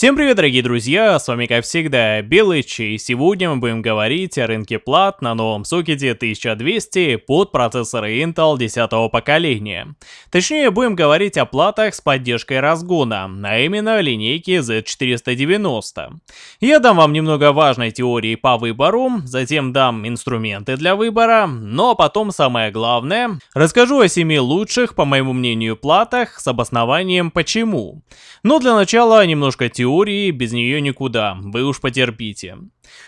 Всем привет, дорогие друзья, с вами как всегда Белыч, и сегодня мы будем говорить о рынке плат на новом сокете 1200 под процессоры Intel 10 поколения. Точнее, будем говорить о платах с поддержкой разгона, а именно линейки Z490. Я дам вам немного важной теории по выбору, затем дам инструменты для выбора, но потом самое главное, расскажу о 7 лучших, по моему мнению, платах с обоснованием почему. Но для начала немножко теории теории, без нее никуда, вы уж потерпите.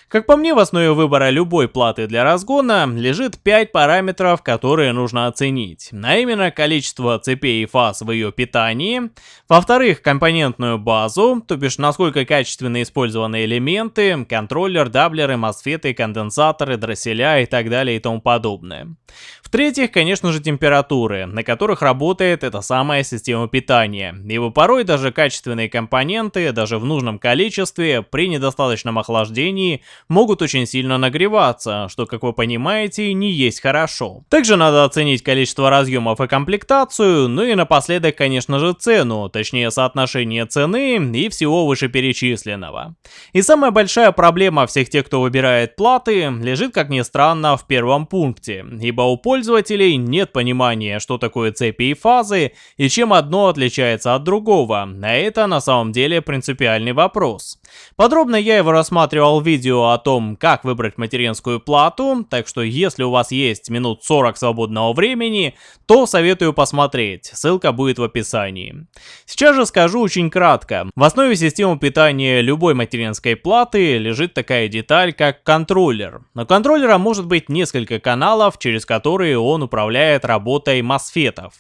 Как по мне, в основе выбора любой платы для разгона лежит 5 параметров, которые нужно оценить. А именно количество цепей и фаз в ее питании. Во-вторых, компонентную базу, то бишь насколько качественно использованы элементы, контроллер, даблеры, мосфеты, конденсаторы, дросселя и так далее и тому подобное. В-третьих, конечно же, температуры, на которых работает эта самая система питания. Ибо порой даже качественные компоненты, даже в нужном количестве, при недостаточном охлаждении могут очень сильно нагреваться, что, как вы понимаете, не есть хорошо. Также надо оценить количество разъемов и комплектацию, ну и напоследок, конечно же, цену, точнее соотношение цены и всего вышеперечисленного. И самая большая проблема всех тех, кто выбирает платы, лежит, как ни странно, в первом пункте, ибо у пользователей нет понимания, что такое цепи и фазы, и чем одно отличается от другого, а это на самом деле принципиальный вопрос. Подробно я его рассматривал в видео о том, как выбрать материнскую плату, так что если у вас есть минут 40 свободного времени, то советую посмотреть, ссылка будет в описании. Сейчас же скажу очень кратко. В основе системы питания любой материнской платы лежит такая деталь, как контроллер. У контроллера может быть несколько каналов, через которые он управляет работой мосфетов.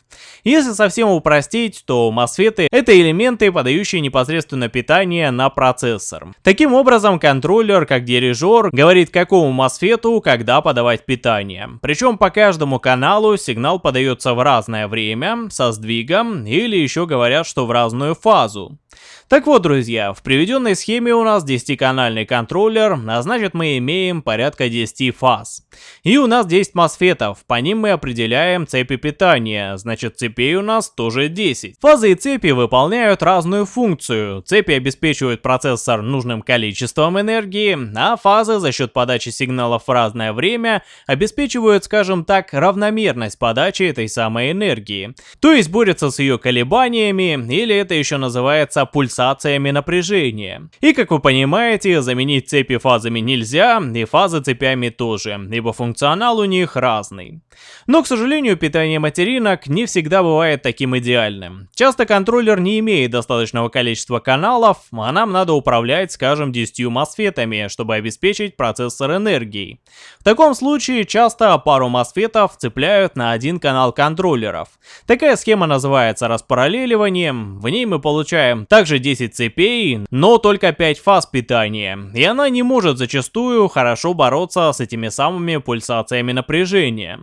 Если совсем упростить, то мосфеты это элементы, подающие непосредственно питание на процессор. Таким образом, контроллер как дирижер говорит какому мосфету когда подавать питание. Причем по каждому каналу сигнал подается в разное время, со сдвигом, или еще говорят, что в разную фазу. Так вот, друзья, в приведенной схеме у нас 10-канальный контроллер, а значит мы имеем порядка 10 фаз. И у нас 10 мосфетов, по ним мы определяем цепи питания, значит цепей у нас тоже 10. Фазы и цепи выполняют разную функцию. Цепи обеспечивают процессор нужным количеством энергии, а фазы за счет подачи сигналов в разное время обеспечивают, скажем так, равномерность подачи этой самой энергии. То есть борются с ее колебаниями, или это еще называется пульсациями напряжения. И как вы понимаете, заменить цепи фазами нельзя, и фазы цепями тоже, ибо функционал у них разный. Но, к сожалению, питание материнок не всегда бывает таким идеальным. Часто контроллер не имеет достаточного количества каналов, а нам надо управлять, скажем, 10 мосфетами, чтобы обеспечить процессор энергией. В таком случае часто пару мосфетов цепляют на один канал контроллеров. Такая схема называется распараллеливанием, в ней мы получаем также 10 цепей, но только 5 фаз питания, и она не может зачастую хорошо бороться с этими самыми пульсациями напряжения.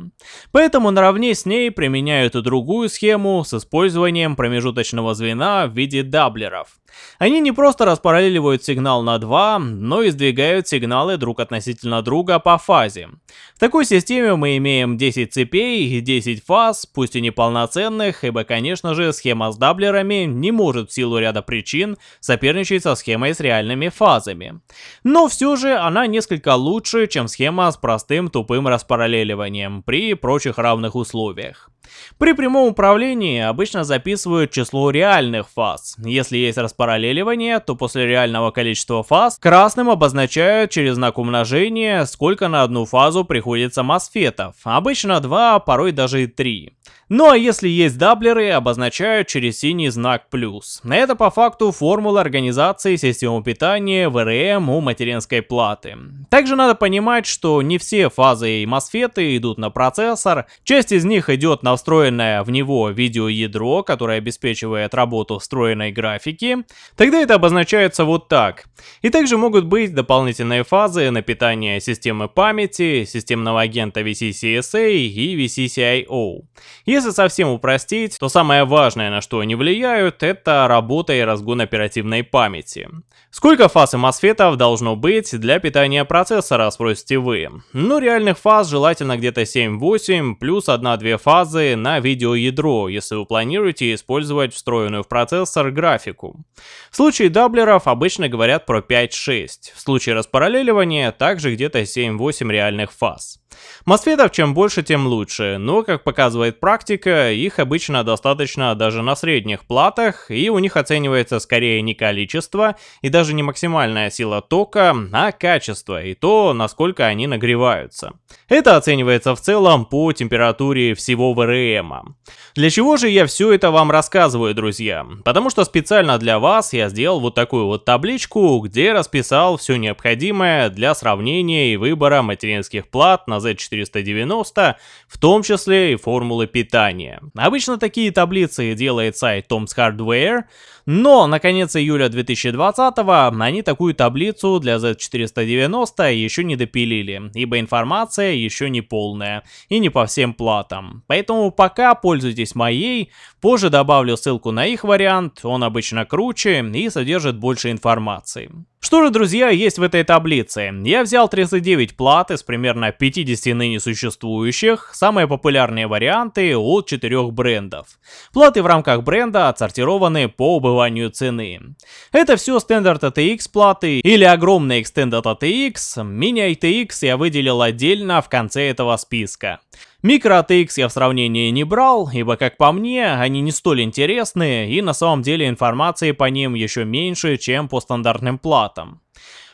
Поэтому наравне с ней применяют и другую схему с использованием промежуточного звена в виде даблеров. Они не просто распараллеливают сигнал на 2, но и сдвигают сигналы друг относительно друга по фазе. В такой системе мы имеем 10 цепей и 10 фаз, пусть и неполноценных, ибо конечно же схема с даблерами не может в силу ряда причин соперничать со схемой с реальными фазами. Но все же она несколько лучше, чем схема с простым тупым распараллеливанием при прочих равных условиях. При прямом управлении обычно записывают число реальных фаз. Если есть распараллеливание, то после реального количества фаз красным обозначают через знак умножения, сколько на одну фазу приходится мосфетов. Обычно 2, а порой даже и 3. Ну а если есть даблеры, обозначают через синий знак плюс. Это по факту формула организации системы питания ВРМ у материнской платы. Также надо понимать, что не все фазы и мосфеты идут на процессор, часть из них идет на встроенное в него видеоядро, которое обеспечивает работу встроенной графики. Тогда это обозначается вот так. И также могут быть дополнительные фазы на питание системы памяти, системного агента VCCSA и VCCIO. Если совсем упростить, то самое важное, на что они влияют, это работа и разгон оперативной памяти. Сколько фаз и мосфетов должно быть для питания процессора, спросите вы? Ну, реальных фаз желательно где-то 7-8, плюс 1-2 фазы базы на видеоядро, если вы планируете использовать встроенную в процессор графику. В случае даблеров обычно говорят про 5-6, в случае распараллеливания также где-то 7-8 реальных фаз. Мосфетов чем больше, тем лучше, но, как показывает практика, их обычно достаточно даже на средних платах, и у них оценивается скорее не количество и даже не максимальная сила тока, а качество и то, насколько они нагреваются. Это оценивается в целом по температуре всего ВРМ. Для чего же я все это вам рассказываю, друзья? Потому что специально для вас я сделал вот такую вот табличку, где расписал все необходимое для сравнения и выбора материнских плат на Z490, в том числе и формулы питания. Обычно такие таблицы делает сайт Tom's Hardware, но на конец июля 2020 они такую таблицу для Z490 еще не допилили, ибо информация еще не полная и не по всем платам. Поэтому пока пользуйтесь моей, позже добавлю ссылку на их вариант, он обычно круче и содержит больше информации. Что же, друзья, есть в этой таблице? Я взял 39 плат из примерно 50 ныне существующих, самые популярные варианты от 4 брендов. Платы в рамках бренда отсортированы по убыванию цены. Это все Standard ATX платы или огромный Extended ATX, Mini ATX я выделил отдельно в конце этого списка. Микро ATX я в сравнении не брал, ибо как по мне, они не столь интересны и на самом деле информации по ним еще меньше, чем по стандартным платам.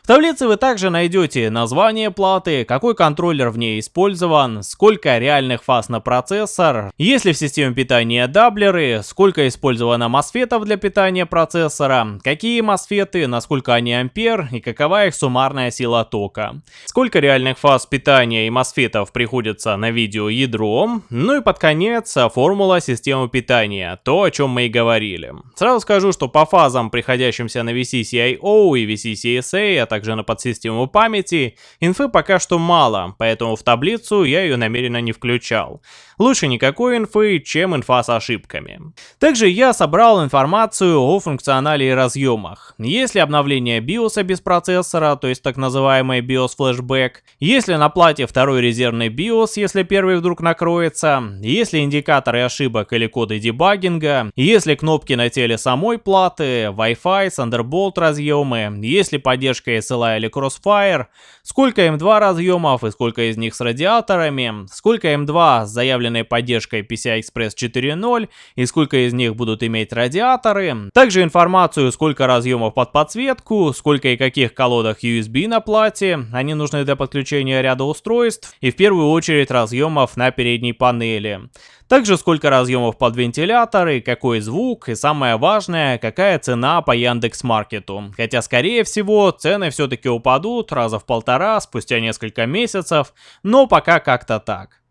В таблице вы также найдете название платы, какой контроллер в ней использован, сколько реальных фаз на процессор, есть ли в системе питания даблеры, сколько использовано мосфетов для питания процессора, какие мосфеты, насколько они ампер и какова их суммарная сила тока, сколько реальных фаз питания и мосфетов приходится на видео ядро, ну и под конец формула системы питания, то о чем мы и говорили. Сразу скажу, что по фазам, приходящимся на VCCIO и VCCSA, а также на подсистему памяти, инфы пока что мало, поэтому в таблицу я ее намеренно не включал. Лучше никакой инфы, чем инфа с ошибками. Также я собрал информацию о функционале и разъемах. Если обновление BIOS без процессора, то есть так называемый BIOS флешбэк, если на плате второй резервный BIOS, если первый вдруг накроется, если индикаторы ошибок или коды дебагинга, если кнопки на теле самой платы, Wi-Fi, Thunderbolt разъемы, если поддержка SLI или Crossfire, сколько M2 разъемов и сколько из них с радиаторами, сколько M2 с заявленной установленной поддержкой PCI Express 4.0 и сколько из них будут иметь радиаторы. Также информацию, сколько разъемов под подсветку, сколько и каких колодах USB на плате, они нужны для подключения ряда устройств и в первую очередь разъемов на передней панели. Также сколько разъемов под вентиляторы, какой звук и самое важное, какая цена по Яндекс.Маркету. Хотя скорее всего цены все-таки упадут раза в полтора спустя несколько месяцев, но пока как-то так.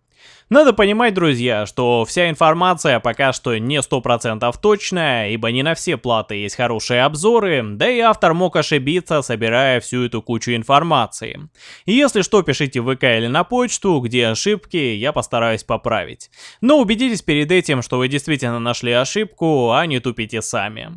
Надо понимать, друзья, что вся информация пока что не 100% точная, ибо не на все платы есть хорошие обзоры, да и автор мог ошибиться, собирая всю эту кучу информации. И если что, пишите в ВК или на почту, где ошибки, я постараюсь поправить. Но убедитесь перед этим, что вы действительно нашли ошибку, а не тупите сами.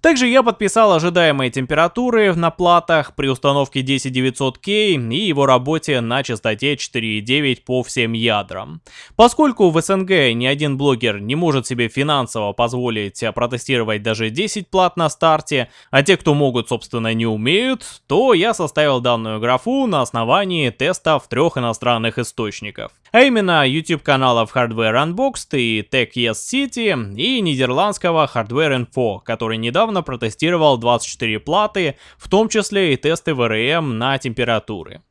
Также я подписал ожидаемые температуры на платах при установке 10900K и его работе на частоте 4.9 по всем ядрам. Поскольку в СНГ ни один блогер не может себе финансово позволить протестировать даже 10 плат на старте, а те, кто могут, собственно, не умеют, то я составил данную графу на основании тестов трех иностранных источников. А именно YouTube каналов Hardware Unboxed и Tech Yes City и нидерландского Hardware Info, который недавно протестировал 24 платы, в том числе и тесты VRM на температуры.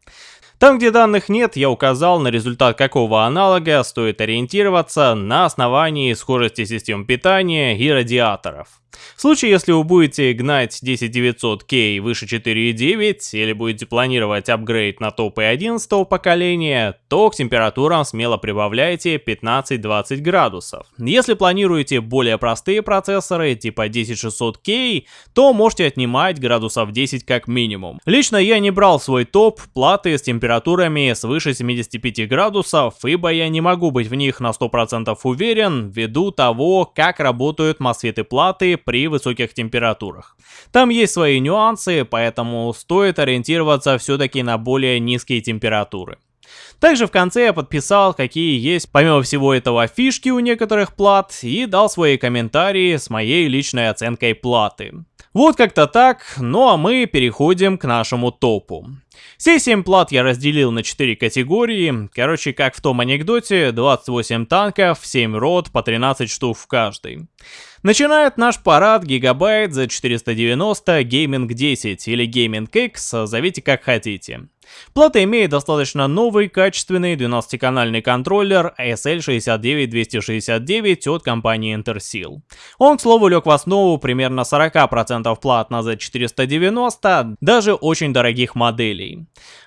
Там, где данных нет, я указал, на результат какого аналога стоит ориентироваться на основании схожести систем питания и радиаторов. В случае, если вы будете гнать 10900K выше 4.9 или будете планировать апгрейд на топы 11 поколения, то к температурам смело прибавляйте 15-20 градусов. Если планируете более простые процессоры типа 10600K, то можете отнимать градусов 10 как минимум. Лично я не брал свой топ платы с температурами свыше 75 градусов, ибо я не могу быть в них на 100% уверен ввиду того, как работают мосфеты платы при высоких температурах. Там есть свои нюансы, поэтому стоит ориентироваться все-таки на более низкие температуры. Также в конце я подписал, какие есть помимо всего этого фишки у некоторых плат и дал свои комментарии с моей личной оценкой платы. Вот как-то так, ну а мы переходим к нашему топу. Все 7 плат я разделил на 4 категории, короче как в том анекдоте, 28 танков, 7 рот, по 13 штук в каждой. Начинает наш парад Гигабайт за 490 Gaming 10 или Gaming X, зовите как хотите. Плата имеет достаточно новый, качественный 12-канальный контроллер SL69269 от компании Interseal. Он, к слову, лег в основу примерно 40% плат на Z490, даже очень дорогих моделей.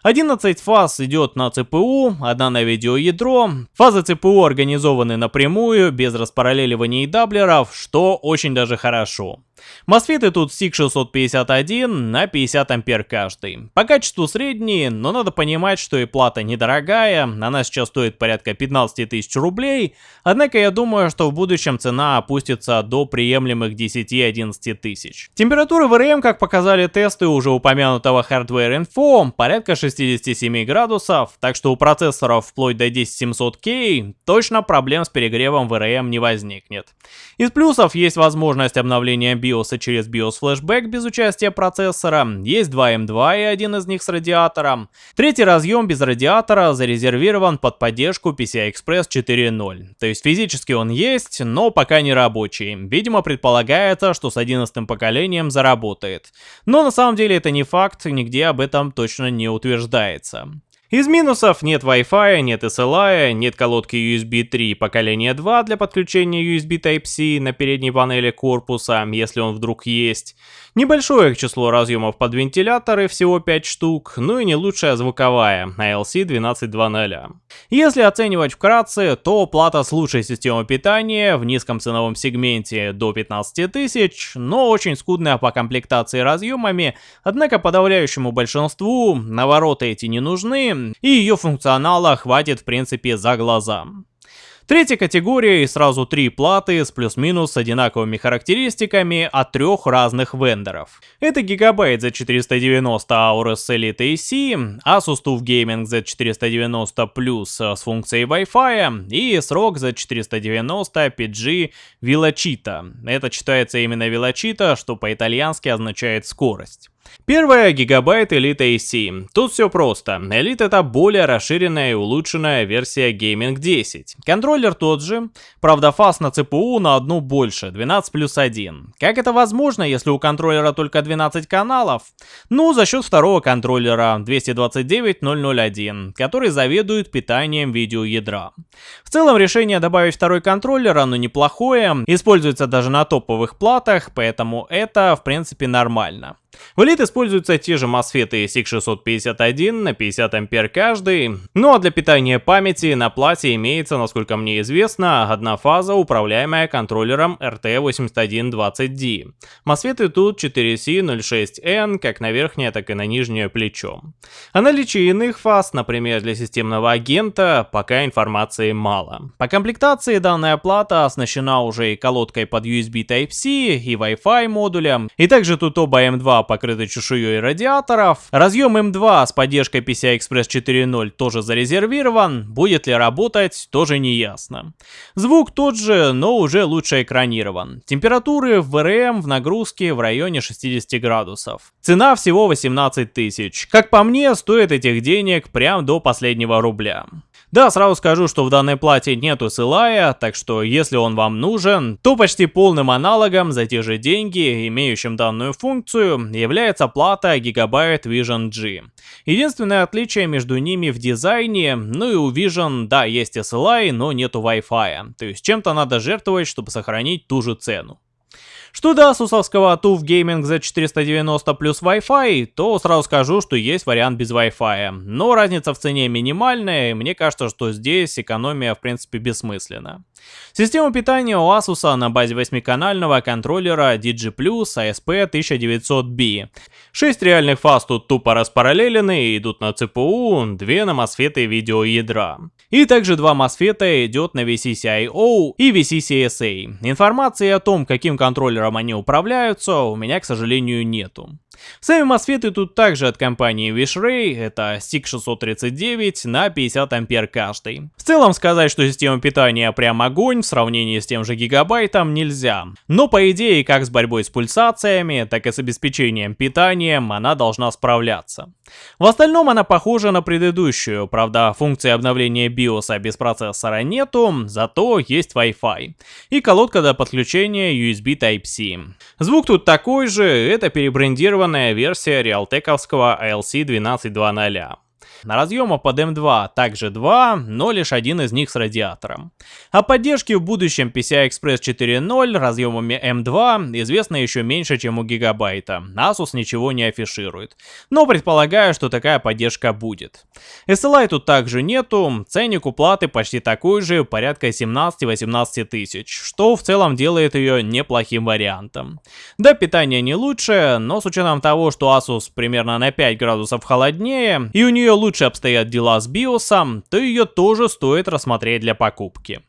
11 фаз идет на CPU, одна на видеоядро. Фазы CPU организованы напрямую, без распараллеливания и даблеров, что очень даже хорошо. Мосфеты тут SIG651 на 50 ампер каждый. По качеству средние, но надо понимать, что и плата недорогая, она сейчас стоит порядка 15 тысяч рублей, однако я думаю, что в будущем цена опустится до приемлемых 10-11 тысяч. Температура ВРМ, как показали тесты уже упомянутого Hardware Info, порядка 67 градусов, так что у процессоров вплоть до 10700K точно проблем с перегревом ВРМ не возникнет. Из плюсов есть возможность обновления BIOS BIOS через BIOS Flashback без участия процессора, есть два M2 и один из них с радиатором. Третий разъем без радиатора зарезервирован под поддержку PCI Express 4.0. То есть физически он есть, но пока не рабочий. Видимо предполагается, что с 11 поколением заработает. Но на самом деле это не факт, нигде об этом точно не утверждается. Из минусов нет Wi-Fi, нет SLI, нет колодки USB 3 поколения 2 для подключения USB Type-C на передней панели корпуса, если он вдруг есть. Небольшое число разъемов под вентиляторы, всего 5 штук, ну и не лучшая звуковая, ALC 12.2.0. Если оценивать вкратце, то плата с лучшей системой питания в низком ценовом сегменте до 15 тысяч, но очень скудная по комплектации разъемами, однако подавляющему большинству навороты эти не нужны, и ее функционала хватит в принципе за глаза. Третья категория и сразу три платы с плюс-минус одинаковыми характеристиками от трех разных вендоров. Это Gigabyte Z490 Aorus Elite AC, Asus TUF Gaming Z490 Plus с функцией Wi-Fi и SROG Z490 PG Velocita. Это читается именно Velocita, что по-итальянски означает скорость. Первая гигабайт Elite AC. Тут все просто. Elite это более расширенная и улучшенная версия Gaming 10. Контроллер тот же, правда фаз на CPU на одну больше, 12 плюс 1. Как это возможно, если у контроллера только 12 каналов? Ну, за счет второго контроллера 229001, который заведует питанием видеоядра. В целом решение добавить второй контроллер, оно неплохое, используется даже на топовых платах, поэтому это в принципе нормально. В Elite используются те же MOSFET SIG651 на 50 ампер каждый, ну а для питания памяти на плате имеется, насколько мне известно, одна фаза, управляемая контроллером RT8120D. MOSFET тут 4C06N как на верхнее, так и на нижнее плечо. О наличии иных фаз, например для системного агента, пока информации мало. По комплектации данная плата оснащена уже и колодкой под USB Type-C, и Wi-Fi модулем, и также тут оба M2 покрыты чешуей радиаторов. Разъем M2 с поддержкой PCI Express 4.0 тоже зарезервирован, будет ли работать, тоже не ясно. Звук тот же, но уже лучше экранирован. Температуры в VRM в нагрузке в районе 60 градусов. Цена всего 18 тысяч. Как по мне, стоит этих денег прям до последнего рубля. Да, сразу скажу, что в данной плате нету SLI, так что если он вам нужен, то почти полным аналогом за те же деньги, имеющим данную функцию, является плата Gigabyte Vision G. Единственное отличие между ними в дизайне, ну и у Vision, да, есть SLI, но нету Wi-Fi, то есть чем-то надо жертвовать, чтобы сохранить ту же цену. Что до асусовского TUF Gaming Z490 плюс Wi-Fi, то сразу скажу, что есть вариант без Wi-Fi. Но разница в цене минимальная, и мне кажется, что здесь экономия в принципе бессмысленна. Система питания у Asus на базе 8-канального контроллера DG+, ASP1900B. 6 реальных фаз тут тупо распараллелены идут на ЦПУ, 2 на мосфеты видеоядра. И также два мосфета идет на VCCIO и VCCSA. Информации о том, каким контроллером они управляются, у меня, к сожалению, нету. Сами мосфеты тут также от компании WishRay, это SIG639 на 50 ампер каждый. В целом сказать, что система питания прям огонь в сравнении с тем же гигабайтом нельзя. Но по идее, как с борьбой с пульсациями, так и с обеспечением питанием она должна справляться. В остальном она похожа на предыдущую, правда функции обновления BIOS без процессора нету, зато есть Wi-Fi. И колодка для подключения USB Type-C. Звук тут такой же, это перебрендированная версия реалтековского ALC 12.2.0. На разъемах под M2 также два, но лишь один из них с радиатором. О поддержке в будущем PCI Express 4.0 разъемами M2 известно еще меньше, чем у гигабайта. Asus ничего не афиширует. Но предполагаю, что такая поддержка будет. SLI тут также нету, ценник уплаты почти такой же, порядка 17-18 тысяч, что в целом делает ее неплохим вариантом. Да, питание не лучше, но с учетом того, что Asus примерно на 5 градусов холоднее, и у нее лучше лучше обстоят дела с биосом, то ее тоже стоит рассмотреть для покупки.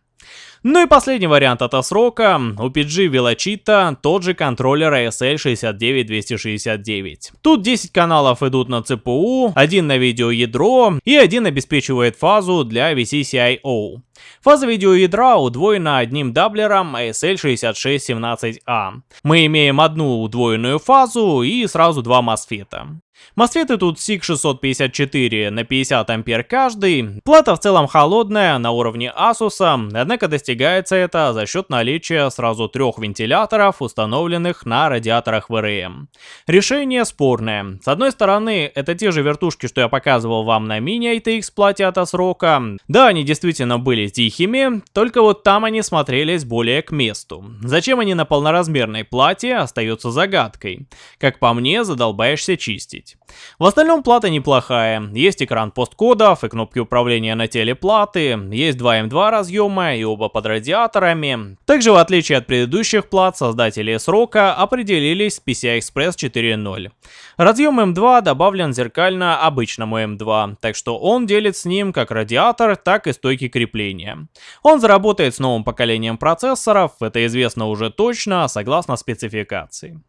Ну и последний вариант от срока. У PG Velocita тот же контроллер ASL 69269. Тут 10 каналов идут на CPU, один на видеоядро и один обеспечивает фазу для VCCIO. Фаза видеоядра удвоена одним даблером ASL6617A. Мы имеем одну удвоенную фазу и сразу два мосфета. Мосфеты тут SIG654 на 50 ампер каждый. Плата в целом холодная, на уровне Asus, однако достигается это за счет наличия сразу трех вентиляторов, установленных на радиаторах VRM. Решение спорное. С одной стороны, это те же вертушки, что я показывал вам на мини-ITX плате от Асрока. Да, они действительно были тихими, только вот там они смотрелись более к месту. Зачем они на полноразмерной плате, остается загадкой. Как по мне, задолбаешься чистить есть. В остальном плата неплохая, есть экран посткодов и кнопки управления на теле платы, есть два M2 разъема и оба под радиаторами. Также в отличие от предыдущих плат, создатели срока определились с PCI Express 4.0. Разъем M2 добавлен зеркально обычному M2, так что он делит с ним как радиатор, так и стойки крепления. Он заработает с новым поколением процессоров, это известно уже точно, согласно спецификации.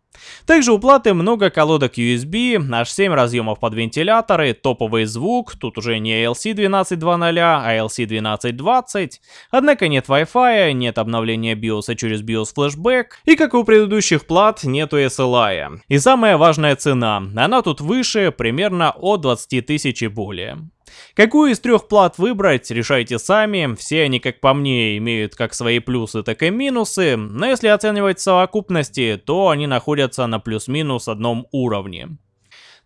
Также у платы много колодок USB, аж 7 разъемов под вентиляторы, топовый звук, тут уже не ALC 12.2.0, а ALC 12.20, однако нет Wi-Fi, нет обновления BIOS через BIOS Flashback, и как и у предыдущих плат, нету SLI. И самая важная цена, она тут выше, примерно от 20 тысяч и более. Какую из трех плат выбрать, решайте сами, все они, как по мне, имеют как свои плюсы, так и минусы, но если оценивать совокупности, то они находятся на плюс-минус одном уровне.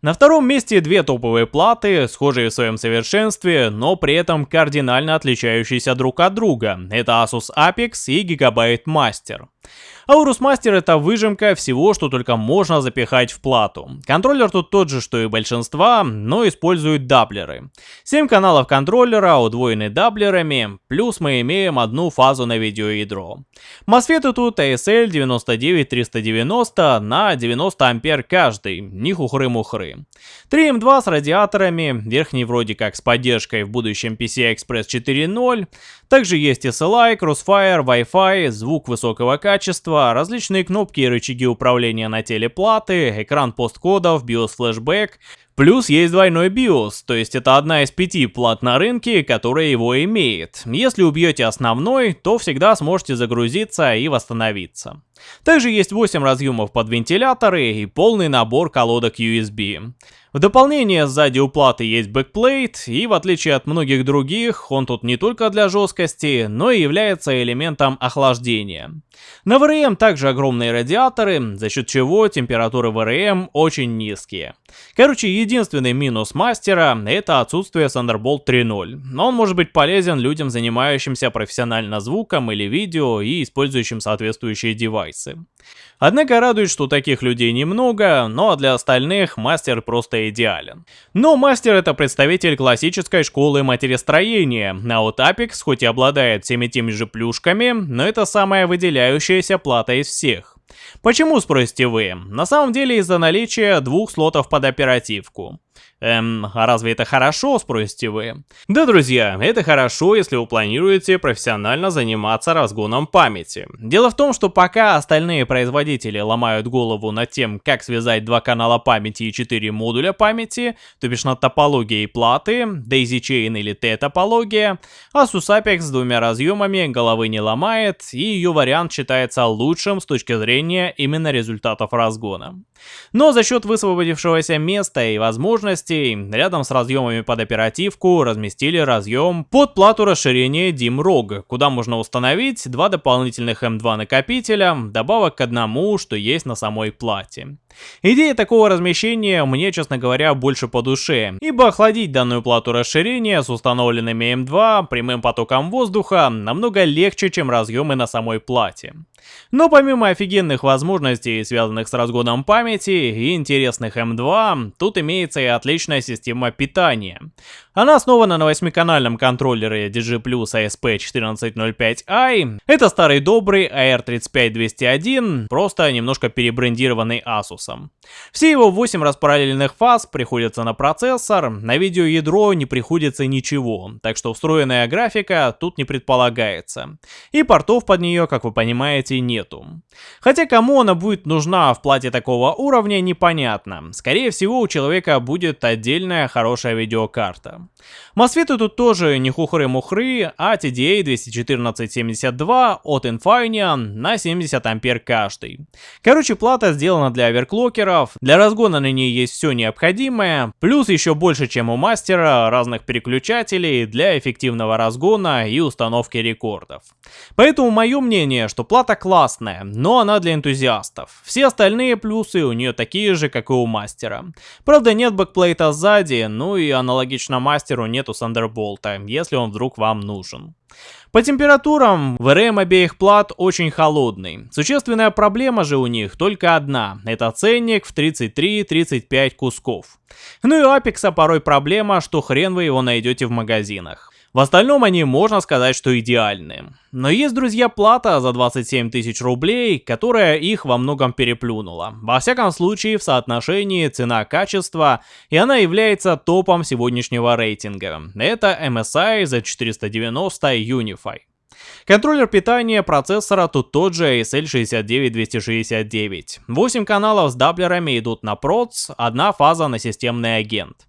На втором месте две топовые платы, схожие в своем совершенстве, но при этом кардинально отличающиеся друг от друга. Это Asus Apex и Gigabyte Master. Aorus Master это выжимка всего, что только можно запихать в плату. Контроллер тут тот же, что и большинства, но использует даблеры. 7 каналов контроллера удвоены даблерами, плюс мы имеем одну фазу на видеоядро. Мосфеты тут ASL 99390 на 90 ампер каждый, не хухры-мухры. 3М2 с радиаторами, верхний вроде как с поддержкой в будущем PCI Express 4.0. Также есть SLI, Crossfire, Wi-Fi, звук высокого качества, различные кнопки и рычаги управления на теле платы, экран посткодов, BIOS флешбэк, Плюс есть двойной BIOS, то есть это одна из пяти плат на рынке, которая его имеет. Если убьете основной, то всегда сможете загрузиться и восстановиться. Также есть 8 разъемов под вентиляторы и полный набор колодок USB. В дополнение сзади у платы есть backplate, и в отличие от многих других, он тут не только для жесткости, но и является элементом охлаждения. На VRM также огромные радиаторы, за счет чего температуры VRM очень низкие. Короче, единственный минус мастера это отсутствие Thunderbolt 3.0, но он может быть полезен людям, занимающимся профессионально звуком или видео и использующим соответствующие девайсы. Однако радует, что таких людей немного, но для остальных мастер просто идеален. Но мастер это представитель классической школы матерестроения, а вот Apex хоть и обладает всеми теми же плюшками, но это самая выделяющаяся плата из всех. Почему, спросите вы? На самом деле из-за наличия двух слотов под оперативку. Эм, а разве это хорошо, спросите вы? Да, друзья, это хорошо, если вы планируете профессионально заниматься разгоном памяти. Дело в том, что пока остальные производители ломают голову над тем, как связать два канала памяти и четыре модуля памяти, то бишь над топологией платы, Daisy Chain или T-топология, Asus Apex с двумя разъемами головы не ломает, и ее вариант считается лучшим с точки зрения именно результатов разгона. Но за счет высвободившегося места и возможности частей. Рядом с разъемами под оперативку разместили разъем под плату расширения DIMM-ROG, куда можно установить два дополнительных M2 накопителя, добавок к одному, что есть на самой плате. Идея такого размещения мне, честно говоря, больше по душе, ибо охладить данную плату расширения с установленными M2 прямым потоком воздуха намного легче, чем разъемы на самой плате. Но помимо офигенных возможностей, связанных с разгоном памяти и интересных M2, тут имеется и отличная система питания. Она основана на восьмиканальном контроллере DG Plus ASP1405i. Это старый добрый AR35201, просто немножко перебрендированный Asus. Все его 8 распараллельных фаз приходятся на процессор, на видеоядро не приходится ничего, так что встроенная графика тут не предполагается. И портов под нее, как вы понимаете, нету. Хотя кому она будет нужна в плате такого уровня, непонятно. Скорее всего, у человека будет отдельная хорошая видеокарта. Мосфеты тут тоже не хухры-мухры, а TDA 21472 от Infineon на 70 ампер каждый. Короче, плата сделана для оверклокеров, для разгона на ней есть все необходимое, плюс еще больше, чем у мастера, разных переключателей для эффективного разгона и установки рекордов. Поэтому мое мнение, что плата классная, но она для энтузиастов. Все остальные плюсы у нее такие же, как и у мастера. Правда нет бэкплейта сзади, ну и аналогично мастеру нету Thunderbolt, если он вдруг вам нужен. По температурам VRM обеих плат очень холодный. Существенная проблема же у них только одна. Это ценник в 33-35 кусков. Ну и у Апекса порой проблема, что хрен вы его найдете в магазинах. В остальном они, можно сказать, что идеальны. Но есть, друзья, плата за 27 тысяч рублей, которая их во многом переплюнула. Во всяком случае, в соотношении цена-качество, и она является топом сегодняшнего рейтинга. Это MSI за 490 Unify. Контроллер питания процессора тут тот же ASL69269. 8 каналов с даблерами идут на проц, одна фаза на системный агент.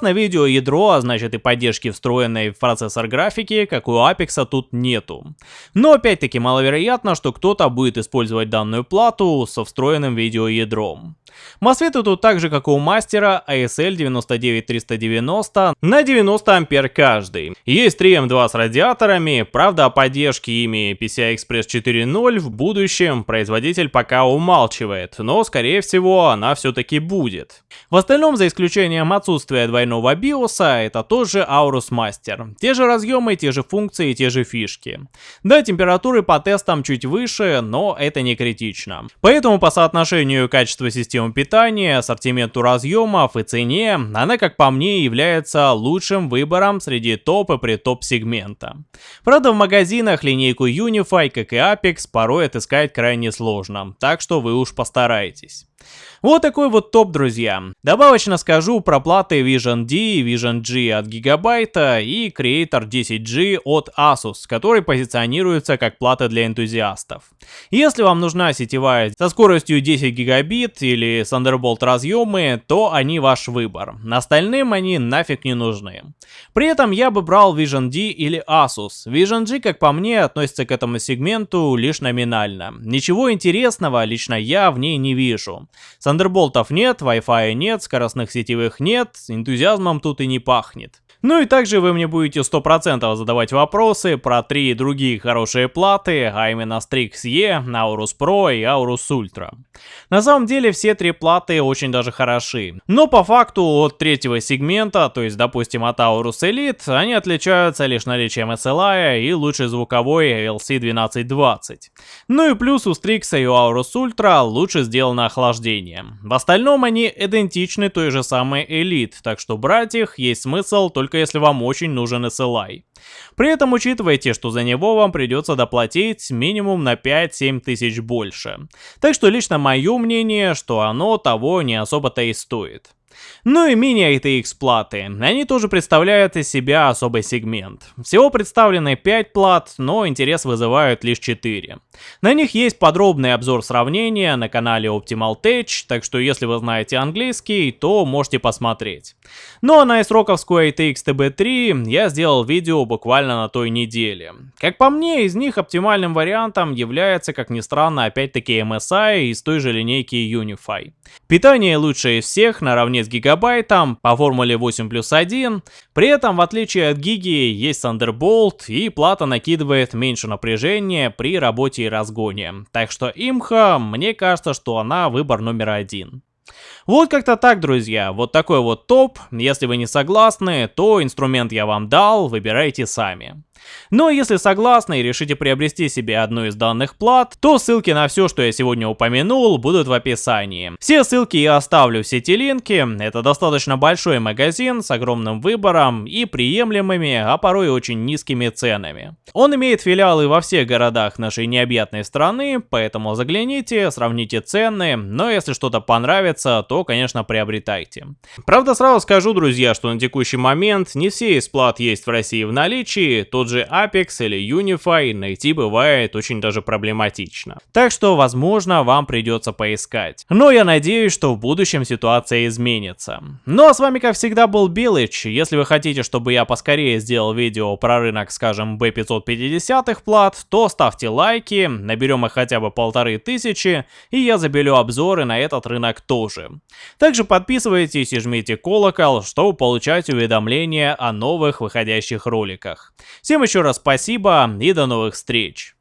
На видео ядро, а значит и поддержки встроенной в процессор графики, как у Apex тут нету. Но опять-таки маловероятно, что кто-то будет использовать данную плату со встроенным видеоядром. Мосфеты тут так же, как и у мастера, ASL 99390 на 90 ампер каждый. Есть 3 M2 с радиаторами, правда о поддержке ими PCI Express 4.0 в будущем производитель пока умалчивает, но скорее всего она все-таки будет. В остальном, за исключением отсутствия двойного биоса, это тоже Aorus Master. Те же разъемы, те же функции, те же фишки. Да, температуры по тестам чуть выше, но это не критично. Поэтому по соотношению качества системы питания, ассортименту разъемов и цене, она, как по мне, является лучшим выбором среди топ и при топ сегмента. Правда, в магазинах линейку Unify, как и Apex, порой отыскать крайне сложно, так что вы уж постарайтесь. Вот такой вот топ, друзья. Добавочно скажу про платы Vision D Vision G от Gigabyte и Creator 10G от Asus, которые позиционируются как платы для энтузиастов. Если вам нужна сетевая со скоростью 10 гигабит или Thunderbolt разъемы, то они ваш выбор. Остальным они нафиг не нужны. При этом я бы брал Vision D или Asus. Vision G, как по мне, относится к этому сегменту лишь номинально. Ничего интересного лично я в ней не вижу. Thunderboltов нет, Wi-Fi нет, скоростных сетевых нет, энтузиазмом тут и не пахнет. Ну и также вы мне будете 100% задавать вопросы про три другие хорошие платы, а именно Strix E, Aorus Pro и Aorus Ultra. На самом деле все три платы очень даже хороши. Но по факту от третьего сегмента, то есть допустим от Aorus Elite, они отличаются лишь наличием SLI и лучшей звуковой LC1220. Ну и плюс у Strix и у Aorus Ultra лучше сделано охлаждение. В остальном они идентичны той же самой Elite, так что брать их есть смысл только только если вам очень нужен SLI. При этом учитывайте, что за него вам придется доплатить минимум на 5-7 тысяч больше. Так что лично мое мнение, что оно того не особо-то и стоит. Ну и мини-ATX платы. Они тоже представляют из себя особый сегмент. Всего представлены 5 плат, но интерес вызывают лишь 4. На них есть подробный обзор сравнения на канале Optimal Tech, так что если вы знаете английский, то можете посмотреть. Ну а на исроковскую ATX TB3 я сделал видео буквально на той неделе. Как по мне, из них оптимальным вариантом является, как ни странно, опять-таки MSI из той же линейки Unify. Питание лучшее из всех, наравне с гигабайтом, по формуле 8 плюс 1. При этом, в отличие от гиги, есть Thunderbolt и плата накидывает меньше напряжения при работе и разгоне. Так что имха, мне кажется, что она выбор номер один. Вот как-то так, друзья. Вот такой вот топ. Если вы не согласны, то инструмент я вам дал, выбирайте сами. Но если согласны и решите приобрести себе одну из данных плат, то ссылки на все, что я сегодня упомянул, будут в описании. Все ссылки я оставлю в сети линки, это достаточно большой магазин с огромным выбором и приемлемыми, а порой очень низкими ценами. Он имеет филиалы во всех городах нашей необъятной страны, поэтому загляните, сравните цены, но если что-то понравится, то, конечно, приобретайте. Правда, сразу скажу, друзья, что на текущий момент не все из плат есть в России в наличии, тот же Apex или Unify найти бывает очень даже проблематично. Так что, возможно, вам придется поискать. Но я надеюсь, что в будущем ситуация изменится. Ну а с вами, как всегда, был Билыч. Если вы хотите, чтобы я поскорее сделал видео про рынок, скажем, B550 плат, то ставьте лайки, наберем их хотя бы полторы тысячи, и я забелю обзоры на этот рынок тоже. Также подписывайтесь и жмите колокол, чтобы получать уведомления о новых выходящих роликах. Всем еще раз спасибо и до новых встреч.